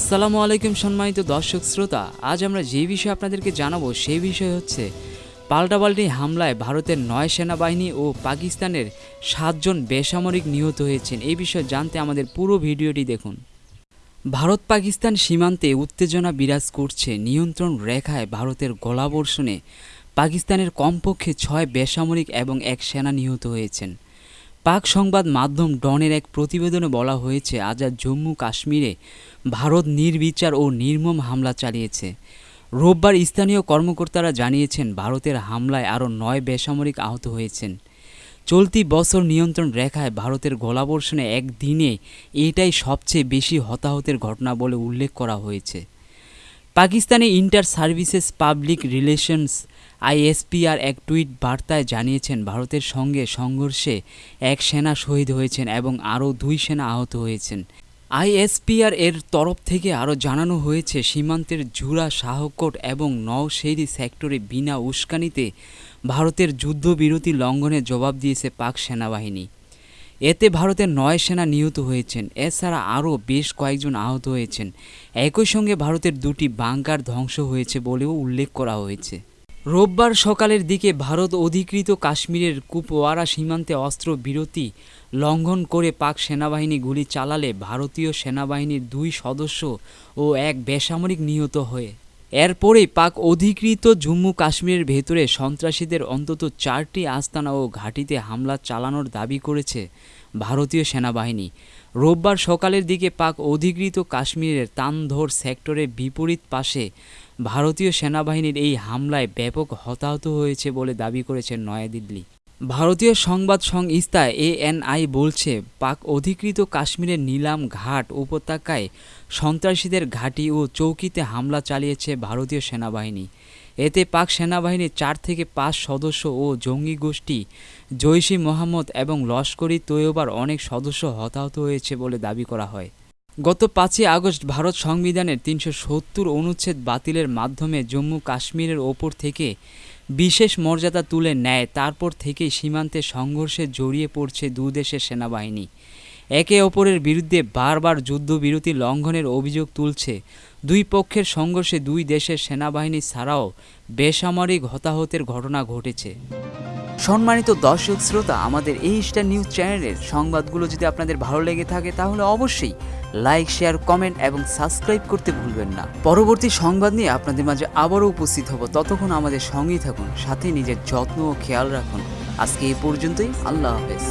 আসসালামু আলাইকুম সম্মানিত দর্শক শ্রোতা, আজ আমরা যে বিষয়ে আপনাদেরকে জানাব সেই বিষয় হচ্ছে পাল্টাপাল্টি হামলায় ভারতের নয় সেনাবাহিনী ও পাকিস্তানের সাতজন বেসামরিক নিহত হয়েছেন। এই বিষয়ে জানতে আমাদের পুরো ভিডিওটি দেখুন। ভারত পাকিস্তান সীমান্তে উত্তেজনা বিরাজ করছে। নিয়ন্ত্রণ রেখায় ভারতের গোলাবর্ষণে পাকিস্তানের কমপক্ষে ছয় বেসামরিক এবং এক সেনা নিহত হয়েছেন। পাক সংবাদ মাধ্যম ডনের এক প্রতিবেদনে বলা হয়েছে, আজাদ জম্মু কাশ্মীরে ভারত নির্বিচার ও নির্মম হামলা চালিয়েছে। রোববার স্থানীয় কর্মকর্তারা জানিয়েছেন, ভারতের হামলায় আরও নয় বেসামরিক আহত হয়েছেন। চলতি বছর নিয়ন্ত্রণ রেখায় ভারতের গোলাবর্ষণে একদিনে এটাই সবচেয়ে বেশি হতাহতের ঘটনা বলে উল্লেখ করা হয়েছে। Pakistani inter services public relations ISPR এক টুইট বার্তায় জানিয়েছেন, ভারতের সঙ্গে সংঘর্ষে এক সেনা শহীদ হয়েছেন এবং আরও দুই সেনা আহত হয়েছেন। আইএসপিআর এর তরফ থেকে আরও জানানো হয়েছে, সীমান্তের জুরা শাহকোট এবং নওশেরি সেক্টরে বিনা উস্কানিতে ভারতের যুদ্ধবিরতি লঙ্ঘনের জবাব দিয়েছে পাক সেনাবাহিনী। এতে ভারতের নয় সেনা নিহত হয়েছেন। এছাড়া আরও বেশ কয়েকজন আহত হয়েছেন। একই সঙ্গে ভারতের দুটি বাংকার ধ্বংস হয়েছে বলেও উল্লেখ করা হয়েছে। রোববার সকালের দিকে ভারত অধিকৃত কাশ্মীরের কুপওয়ারা সীমান্তে অস্ত্র বিরতি লঙ্ঘন করে পাক সেনাবাহিনী গুলি চালালে ভারতীয় সেনাবাহিনীর দুই সদস্য ও এক বেসামরিক নিহত হয়ে এরপরেই পাক অধিকৃত জম্মু কাশ্মীরের ভেতরে সন্ত্রাসীদের অন্তত চারটি আস্তানা ও ঘাঁটিতে হামলা চালানোর দাবি করেছে ভারতীয় সেনাবাহিনী। রোববার সকালের দিকে পাক অধিকৃত কাশ্মীরের তানধর সেক্টরের বিপরীত পাশে ভারতীয় সেনাবাহিনীর এই হামলায় ব্যাপক হতাহত হয়েছে বলে দাবি করেছে নয়াদিল্লি। ভারতীয় সংবাদ সংস্থা এএনআই বলছে, পাক অধিকৃত কাশ্মীরের নীলাম ঘাট উপত্যকায় সন্ত্রাসীদের ঘাঁটি ও চৌকিতে হামলা চালিয়েছে ভারতীয় সেনাবাহিনী। এতে পাক সেনাবাহিনীর চার থেকে পাঁচ সদস্য ও জঙ্গি গোষ্ঠী, জৈশি মোহাম্মদ এবং লস্করি তৈয়বার অনেক সদস্য হতাহত হয়েছে বলে দাবি করা হয়। গত পাঁচই আগস্ট ভারত সংবিধানের তিনশো সত্তর অনুচ্ছেদ বাতিলের মাধ্যমে জম্মু কাশ্মীরের ওপর থেকে বিশেষ মর্যাদা তুলে নেয়, তারপর থেকেই সীমান্তে সংঘর্ষে জড়িয়ে পড়ছে দু দেশের সেনাবাহিনী। একে অপরের বিরুদ্ধে বারবার যুদ্ধবিরতি লঙ্ঘনের অভিযোগ তুলছে। দুই পক্ষের সংঘর্ষে দুই দেশের সেনাবাহিনী ছাড়াও বেসামরিক হতাহতের ঘটনা ঘটেছে। সম্মানিত দর্শক শ্রোতা, আমাদের এই স্টার নিউজ চ্যানেলের সংবাদগুলো যদি আপনাদের ভালো লেগে থাকে, তাহলে অবশ্যই লাইক শেয়ার কমেন্ট এবং সাবস্ক্রাইব করতে ভুলবেন না। পরবর্তী সংবাদ নিয়ে আপনাদের মাঝে আবারও উপস্থিত হব। ততক্ষণ আমাদের সঙ্গেই থাকুন, সাথে নিজের যত্ন ও খেয়াল রাখুন। আজকে এই পর্যন্তই, আল্লাহ হাফেজ।